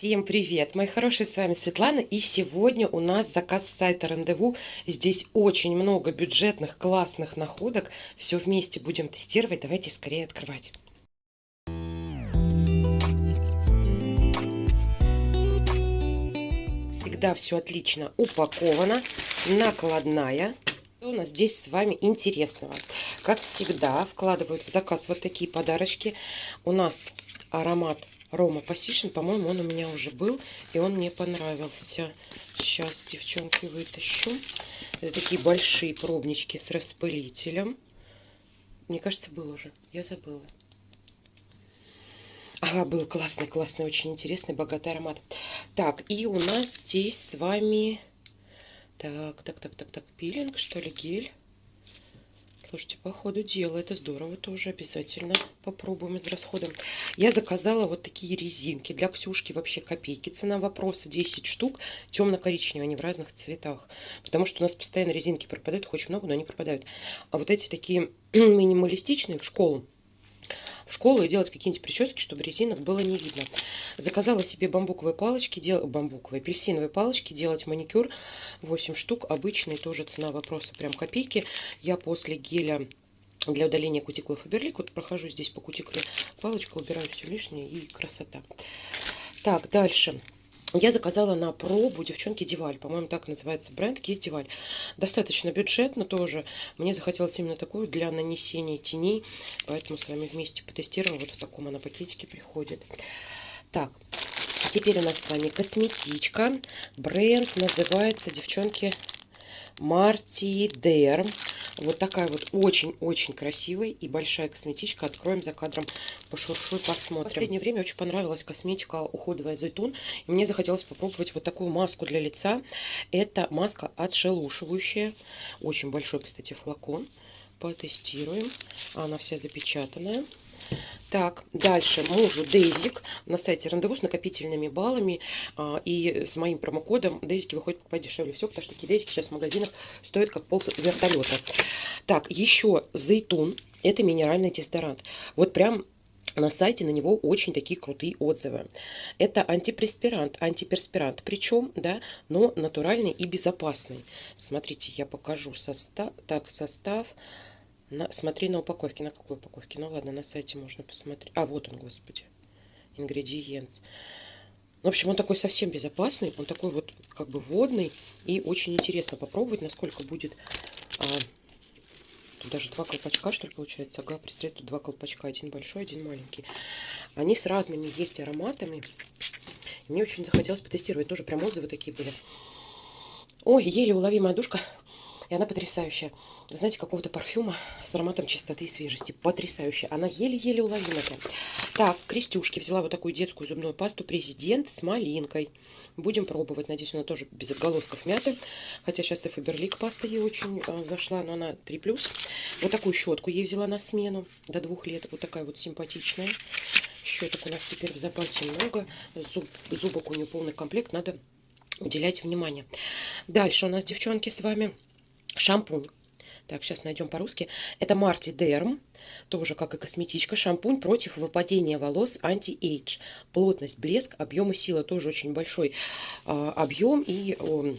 Всем привет, мои хорошие, с вами Светлана, и сегодня у нас заказ с сайта Рандеву. Здесь очень много бюджетных, классных находок. Все вместе будем тестировать. Давайте скорее открывать. Всегда все отлично упаковано, накладная. Что у нас здесь с вами интересного? Как всегда, вкладывают в заказ вот такие подарочки. У нас аромат Рома Пассишн, по-моему, он у меня уже был, и он мне понравился. Сейчас, девчонки, вытащу. Это такие большие пробнички с распылителем. Мне кажется, был уже. Я забыла. Ага, был классный, классный, очень интересный, богатый аромат. Так, и у нас здесь с вами... Так, так, так, так, так, пилинг, что ли, гель. Слушайте, по ходу дела, это здорово тоже, обязательно попробуем из расхода. Я заказала вот такие резинки для Ксюшки, вообще копейки. Цена вопроса 10 штук, темно-коричневые, они в разных цветах. Потому что у нас постоянно резинки пропадают, их очень много, но они пропадают. А вот эти такие минималистичные в школу, в школу и делать какие-нибудь прически, чтобы резинок было не видно. Заказала себе бамбуковые палочки, дел... бамбуковые, апельсиновые палочки, делать маникюр. 8 штук, обычные, тоже цена вопроса, прям копейки. Я после геля для удаления кутикулы Фаберлик, вот прохожу здесь по кутикуле палочку, убираю все лишнее и красота. Так, дальше. Я заказала на пробу, девчонки, Диваль. По-моему, так называется бренд. Кисть Диваль. Достаточно бюджетно тоже. Мне захотелось именно такую для нанесения теней. Поэтому с вами вместе потестируем. Вот в таком она пакетике приходит. Так, теперь у нас с вами косметичка. Бренд называется, девчонки, Марти Дерм. Вот такая вот очень-очень красивая и большая косметичка. Откроем за кадром, пошуршу и посмотрим. В последнее время очень понравилась косметика уходовая Зайтун. И мне захотелось попробовать вот такую маску для лица. Это маска отшелушивающая. Очень большой, кстати, флакон. Потестируем. Она вся запечатанная. Так, дальше мужу Дейзик на сайте рандеву с накопительными баллами а, и с моим промокодом Дейзики выходит покупать дешевле всего, потому что такие Дейзики сейчас в магазинах стоят как пол вертолета. Так, еще Зейтун, это минеральный дезодорант. Вот прям на сайте на него очень такие крутые отзывы. Это антипреспирант, антиперспирант, причем, да, но натуральный и безопасный. Смотрите, я покажу состав. Так, состав на, смотри на упаковке. На какой упаковке? Ну ладно, на сайте можно посмотреть. А, вот он, господи. Ингредиент. В общем, он такой совсем безопасный. Он такой вот как бы водный. И очень интересно попробовать, насколько будет... А, тут даже два колпачка, что ли, получается. Ага, представьте, тут два колпачка. Один большой, один маленький. Они с разными есть ароматами. мне очень захотелось потестировать. Тоже прям отзывы такие были. Ой, еле уловимая душка. И она потрясающая. знаете, какого-то парфюма с ароматом чистоты и свежести. Потрясающая. Она еле-еле уловима прям. Так, крестюшки. Взяла вот такую детскую зубную пасту Президент с малинкой. Будем пробовать. Надеюсь, она тоже без отголосков мяты. Хотя сейчас и Фаберлик паста ей очень а, зашла, но она 3+. Вот такую щетку ей взяла на смену до двух лет. Вот такая вот симпатичная. Щеток у нас теперь в запасе много. Зуб, зубок у нее полный комплект. Надо уделять внимание. Дальше у нас, девчонки, с вами Шампунь. Так, сейчас найдем по-русски. Это MartiDerm, тоже как и косметичка. Шампунь против выпадения волос anti-age. Плотность, блеск, объем и сила. Тоже очень большой а, объем. И о,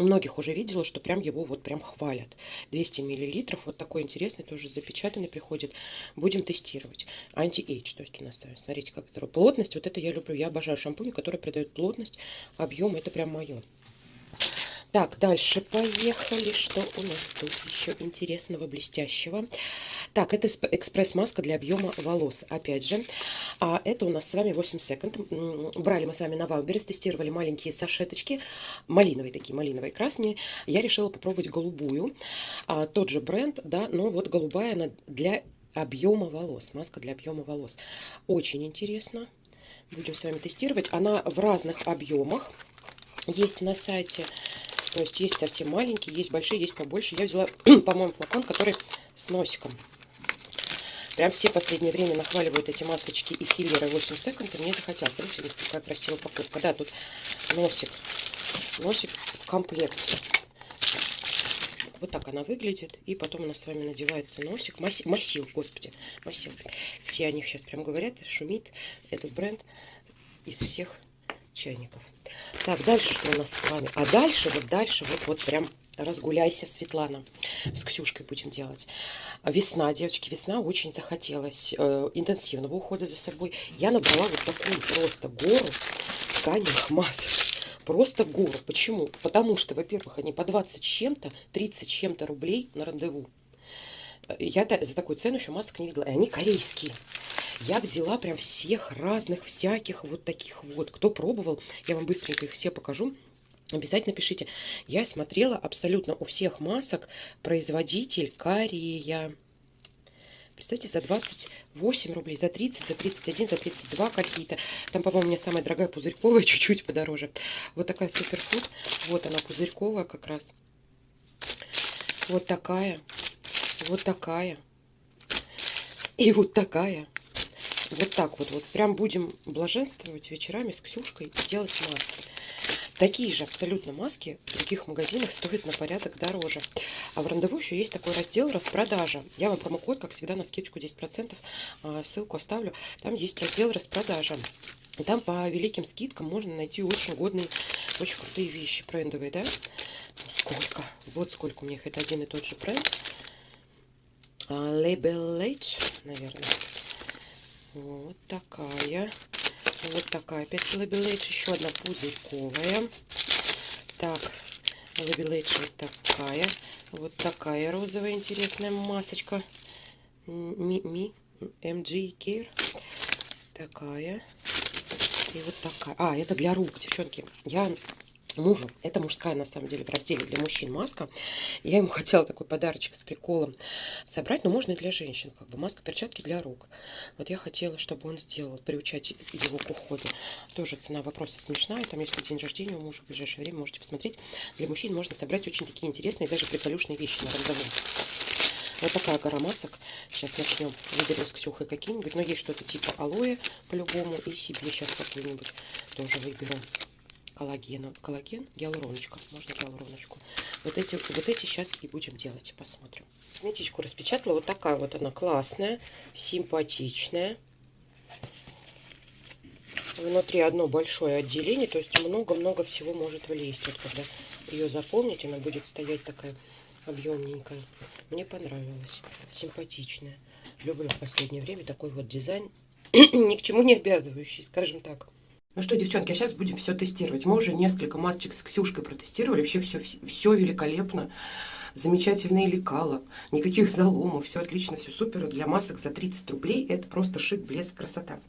многих уже видела, что прям его вот прям хвалят. 200 миллилитров. Вот такой интересный, тоже запечатанный приходит. Будем тестировать. Anti-age. То есть у нас, смотрите, как здорово. Плотность, вот это я люблю. Я обожаю шампунь, который придает плотность, объем. Это прям мое. Так, дальше поехали. Что у нас тут еще интересного, блестящего? Так, это экспресс-маска для объема волос. Опять же, а это у нас с вами 8 секунд. Брали мы с вами на Wildberries, тестировали маленькие сашеточки. Малиновые такие, малиновые, красные. Я решила попробовать голубую. А, тот же бренд, да, но вот голубая она для объема волос. Маска для объема волос. Очень интересно. Будем с вами тестировать. Она в разных объемах. Есть на сайте то есть есть совсем маленькие, есть большие, есть побольше. Я взяла, по-моему, флакон, который с носиком. Прям все последнее время нахваливают эти масочки и филлеры 8 секунд. И мне захотелось. Смотрите, какая красивая упаковка. Да, тут носик. Носик в комплекте. Вот так она выглядит. И потом у нас с вами надевается носик. Масил, массив, господи. Массив. Все о них сейчас прям говорят. Шумит этот бренд из всех чайников. Так, дальше что у нас с вами? А дальше, вот дальше, вот, вот прям разгуляйся, Светлана. С Ксюшкой будем делать. Весна, девочки, весна очень захотелось э, интенсивного ухода за собой. Я набрала вот такую просто гору тканевых масок. Просто гору. Почему? Потому что, во-первых, они по 20 чем-то, 30 чем-то рублей на рандеву. Я за такую цену еще масок не видела. И они корейские. Я взяла прям всех разных, всяких вот таких вот. Кто пробовал, я вам быстренько их все покажу. Обязательно пишите. Я смотрела абсолютно у всех масок производитель Корея. Представьте, за 28 рублей, за 30, за 31, за 32 какие-то. Там, по-моему, у меня самая дорогая пузырьковая, чуть-чуть подороже. Вот такая суперфуд. Вот она пузырьковая как раз. Вот такая. Вот такая. И вот такая. Вот так вот. Вот прям будем блаженствовать вечерами с Ксюшкой и делать маски. Такие же абсолютно маски в других магазинах стоят на порядок дороже. А в рандеву еще есть такой раздел распродажа. Я вам промокод, как всегда, на скидочку 10%, а, ссылку оставлю. Там есть раздел распродажа. И там по великим скидкам можно найти очень годные, очень крутые вещи брендовые, да? Сколько? Вот сколько у них. Это один и тот же бренд. А, Label H, наверное. Вот такая. Вот такая. Опять Label H. Еще одна пузырьковая. Так. Label H вот такая. Вот такая розовая интересная масочка. Ми, ми, MG Care. Такая. И вот такая. А, это для рук, девчонки. Я мужу. Это мужская, на самом деле, в разделе для мужчин маска. Я ему хотела такой подарочек с приколом собрать, но можно и для женщин. Как бы маска, перчатки для рук. Вот я хотела, чтобы он сделал, приучать его к уходу. Тоже цена вопроса смешная. Там, если день рождения у мужа в ближайшее время, можете посмотреть. Для мужчин можно собрать очень такие интересные, даже приколюшные вещи на рандеву. Вот такая гора масок. Сейчас начнем. Выберем с Ксюхой какие-нибудь. Но есть что-то типа алоэ по-любому. И себе сейчас какую-нибудь тоже выберу коллагена. Коллаген, гиалуроночка. Можно гиалуроночку. Вот эти, вот эти сейчас и будем делать. Посмотрим. Косметичку распечатала. Вот такая вот она классная, симпатичная. Внутри одно большое отделение, то есть много-много всего может влезть. Вот когда ее заполнить, она будет стоять такая объемненькая. Мне понравилась. Симпатичная. Люблю в последнее время такой вот дизайн. Ни к чему не обязывающий, скажем так. Ну что, девчонки, а сейчас будем все тестировать. Мы уже несколько масочек с Ксюшкой протестировали. Вообще все, все великолепно. Замечательные лекала. Никаких заломов. Все отлично, все супер. Для масок за 30 рублей это просто шик, блеск, красота.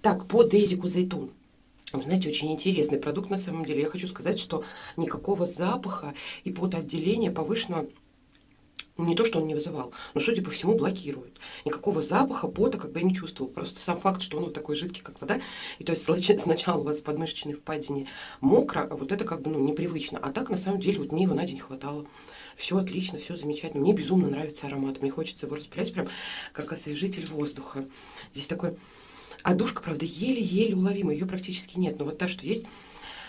Так, по Дейзику Зайтун. Знаете, очень интересный продукт на самом деле. Я хочу сказать, что никакого запаха и потоотделения повышенного не то, что он не вызывал, но, судя по всему, блокирует. Никакого запаха, пота как бы я не чувствовал. Просто сам факт, что он вот такой жидкий, как вода, и то есть сначала у вас подмышечной впадине мокро, а вот это как бы ну, непривычно. А так, на самом деле, вот мне его на день хватало. Все отлично, все замечательно. Мне безумно нравится аромат. Мне хочется его распылять прям как освежитель воздуха. Здесь такой... А душка, правда, еле-еле уловима. Ее практически нет. Но вот та, что есть,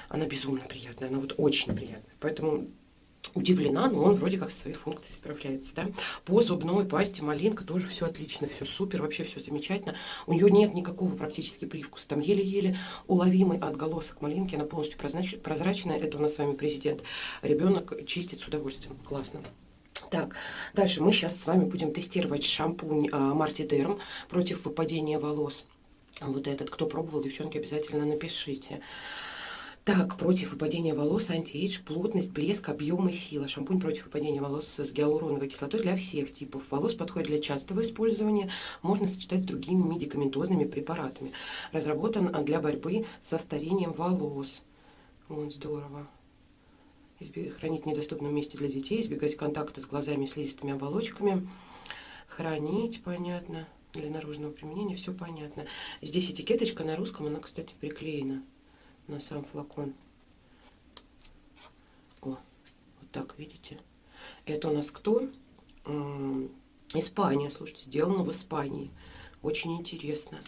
она безумно приятная. Она вот очень приятная. Поэтому удивлена, но он вроде как со своей функцией справляется. Да? По зубной пасте малинка тоже все отлично, все супер, вообще все замечательно. У нее нет никакого практически привкуса. Там еле-еле уловимый отголосок малинки, она полностью прозрачная. Это у нас с вами президент. Ребенок чистит с удовольствием. Классно. Так, дальше мы сейчас с вами будем тестировать шампунь а, Марти Дерм против выпадения волос. Вот этот, кто пробовал, девчонки, обязательно напишите. Так, против выпадения волос, антиэйдж, плотность, блеск, объем и сила. Шампунь против выпадения волос с гиалуроновой кислотой для всех типов волос. Подходит для частого использования. Можно сочетать с другими медикаментозными препаратами. Разработан для борьбы со старением волос. Вот, здорово. Хранить в недоступном месте для детей, избегать контакта с глазами и слизистыми оболочками. Хранить, понятно. Для наружного применения все понятно. Здесь этикеточка на русском, она, кстати, приклеена на сам флакон. О, вот так, видите? Это у нас кто? Испания, слушайте, сделано в Испании. Очень интересно.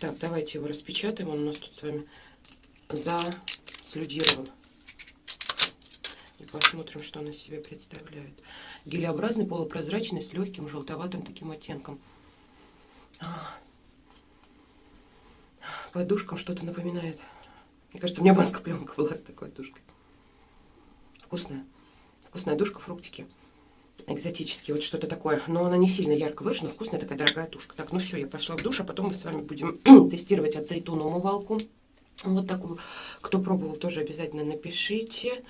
Так, давайте его распечатаем. Он у нас тут с вами заслюдирован. И посмотрим, что он из себя представляет. Гелеобразный, полупрозрачный, с легким желтоватым таким оттенком. Подушкам что-то напоминает. Мне кажется, у меня маска пленка была с такой душкой. Вкусная. Вкусная душка, фруктики. Экзотические, вот что-то такое. Но она не сильно ярко выражена, вкусная такая дорогая тушка. Так, ну все, я пошла в душ, а потом мы с вами будем тестировать от Зайтуна умывалку. Вот такую. Кто пробовал, тоже обязательно напишите.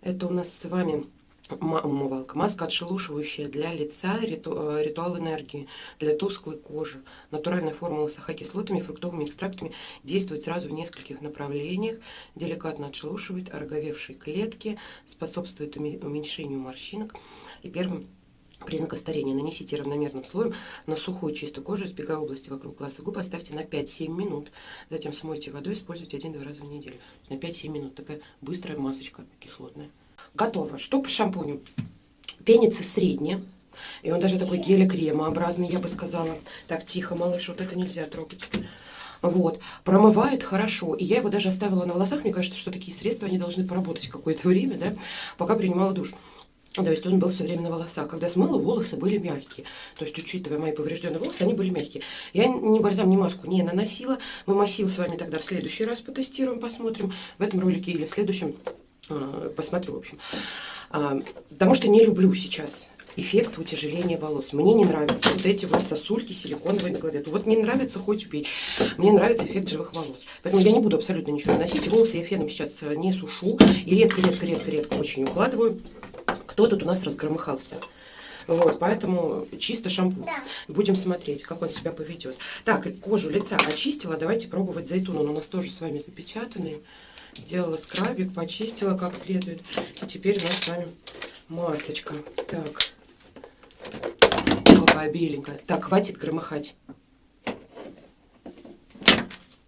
Это у нас с вами умывалка. Маска отшелушивающая для лица, риту, э, ритуал энергии, для тусклой кожи. Натуральная формула с ахокислотами, фруктовыми экстрактами действует сразу в нескольких направлениях. Деликатно отшелушивает ороговевшие клетки, способствует уменьшению морщинок. И первым признаков старения. Нанесите равномерным слоем на сухую чистую кожу, избегая области вокруг глаз и губ. Оставьте на 5-7 минут. Затем смойте водой, используйте 1-2 раза в неделю. На 5-7 минут. Такая быстрая масочка кислотная. Готово. Что по шампуню? Пенится средняя. И он даже такой гель-кремообразный, я бы сказала. Так, тихо, малыш, вот это нельзя трогать. Вот. Промывает хорошо. И я его даже оставила на волосах. Мне кажется, что такие средства, они должны поработать какое-то время, да, пока принимала душ. То есть он был все время на волосах. Когда смыла, волосы были мягкие. То есть, учитывая мои поврежденные волосы, они были мягкие. Я ни бальзам, ни маску не наносила. Мы массил с вами тогда в следующий раз потестируем, посмотрим. В этом ролике или в следующем посмотрю, в общем. А, потому что не люблю сейчас эффект утяжеления волос. Мне не нравятся вот эти вот сосульки силиконовые на голове. Вот мне нравится хоть убей. Мне нравится эффект живых волос. Поэтому я не буду абсолютно ничего наносить. Волосы я феном сейчас э, не сушу. И редко-редко-редко-редко очень укладываю. Кто тут у нас разгромыхался? Вот, поэтому чисто шампунь. Да. Будем смотреть, как он себя поведет. Так, кожу лица очистила. Давайте пробовать зайтун. Он у нас тоже с вами запечатанный. Сделала скрабик, почистила как следует. И теперь у нас с вами масочка. Так. Какая беленькая. Так, хватит громыхать.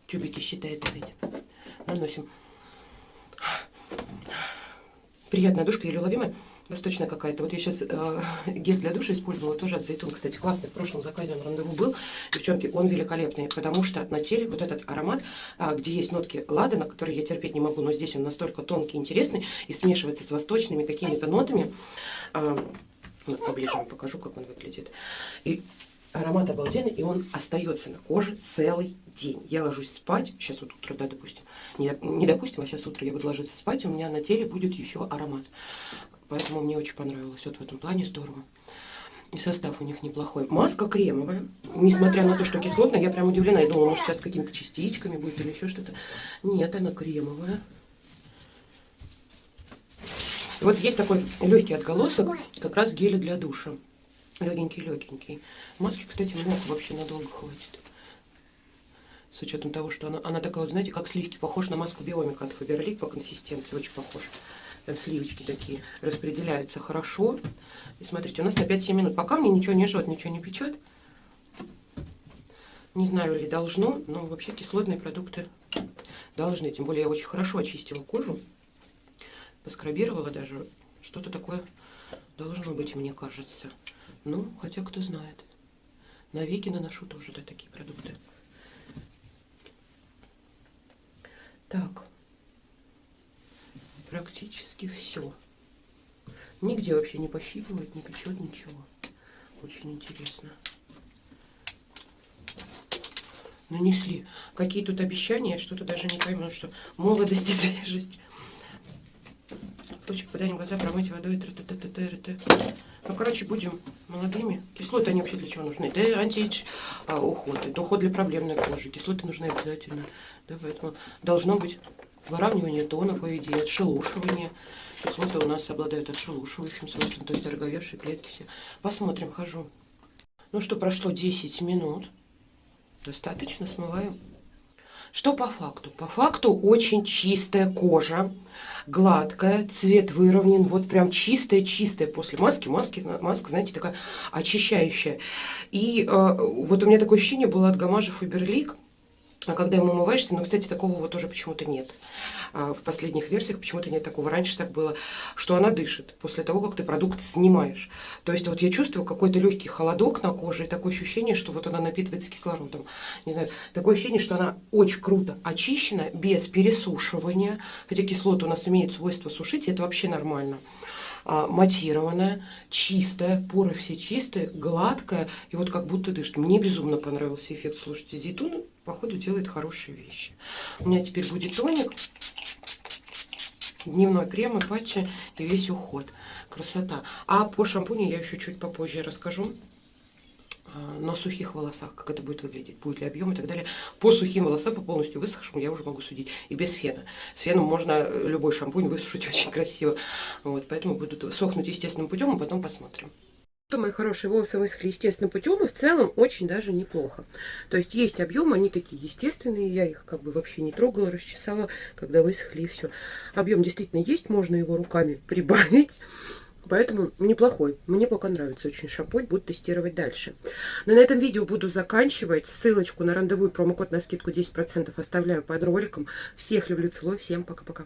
Тюбики считает опять. Наносим. Приятная душка, еле уловимая восточная какая-то. Вот я сейчас э, гель для душа использовала, тоже от Зайтун. Кстати, классный, в прошлом заказе он рандеву был. Девчонки, он великолепный, потому что на теле вот этот аромат, э, где есть нотки ладана, которые я терпеть не могу, но здесь он настолько тонкий, интересный и смешивается с восточными какими-то нотами. Э, вот поближе вам покажу, как он выглядит. И аромат обалденный, и он остается на коже целый день. Я ложусь спать, сейчас вот утро, да, допустим, не, не допустим, а сейчас утро я буду ложиться спать, у меня на теле будет еще аромат. Поэтому мне очень понравилось. Вот в этом плане здорово. И состав у них неплохой. Маска кремовая. Несмотря на то, что кислотная, я прям удивлена. Я думала, может сейчас какими-то частичками будет или еще что-то. Нет, она кремовая. вот есть такой легкий отголосок, как раз геля для душа. Легенький-легенький. Маски, кстати, много вообще надолго хватит. С учетом того, что она, она такая, вот, знаете, как сливки, похож на маску Биомика от Фаберлик по консистенции. Очень похож. Сливочки такие распределяются хорошо. И смотрите, у нас на 5-7 минут. Пока мне ничего не жжет, ничего не печет. Не знаю, ли должно, но вообще кислотные продукты должны. Тем более я очень хорошо очистила кожу. Поскрабировала даже. Что-то такое должно быть, мне кажется. Ну, хотя кто знает. Навеки наношу тоже да, такие продукты. Так практически все. Нигде вообще не пощипывает, не печет ничего. Очень интересно. Нанесли. Какие тут обещания, что-то даже не пойму, что молодость и свежесть. В случае попадания в глаза промыть водой. Т -т -т -т -т -т. Ну, короче, будем молодыми. Кислоты, они вообще для чего нужны? Да антиэйдж а, уход. Это уход для проблемной кожи. Кислоты нужны обязательно. Да, поэтому должно быть выравнивание тона, по идее, отшелушивание. Кислоты у нас обладают отшелушивающим свойством, то есть ороговевшие клетки все. Посмотрим, хожу. Ну что, прошло 10 минут. Достаточно, смываем. Что по факту? По факту очень чистая кожа, гладкая, цвет выровнен, вот прям чистая-чистая после маски. Маски, маска, знаете, такая очищающая. И э, вот у меня такое ощущение было от Гамажа Фаберлик, а когда ему умываешься, но, кстати, такого вот тоже почему-то нет. А в последних версиях почему-то нет такого. Раньше так было, что она дышит после того, как ты продукт снимаешь. То есть вот я чувствую какой-то легкий холодок на коже и такое ощущение, что вот она напитывается кислородом. Не знаю, такое ощущение, что она очень круто очищена, без пересушивания. Хотя кислота у нас имеет свойство сушить, и это вообще нормально. А, матированная, чистая, поры все чистые, гладкая, и вот как будто дышит. Мне безумно понравился эффект. Слушайте, зейтун, походу, делает хорошие вещи. У меня теперь будет тоник, дневной крем и патчи, и весь уход. Красота. А по шампуню я еще чуть попозже расскажу. А, на сухих волосах, как это будет выглядеть, будет ли объем и так далее. По сухим волосам, по полностью высохшим, я уже могу судить. И без фена. С феном можно любой шампунь высушить очень красиво. Вот, поэтому будут сохнуть естественным путем, а потом посмотрим. Мои хорошие волосы высохли естественным путем, и в целом очень даже неплохо. То есть есть объем, они такие естественные, я их как бы вообще не трогала, расчесала, когда высохли и все. Объем действительно есть, можно его руками прибавить. Поэтому неплохой. Мне пока нравится очень шампунь. Буду тестировать дальше. Но на этом видео буду заканчивать. Ссылочку на рандеву и промокод на скидку 10% оставляю под роликом. Всех люблю, целую. Всем пока-пока.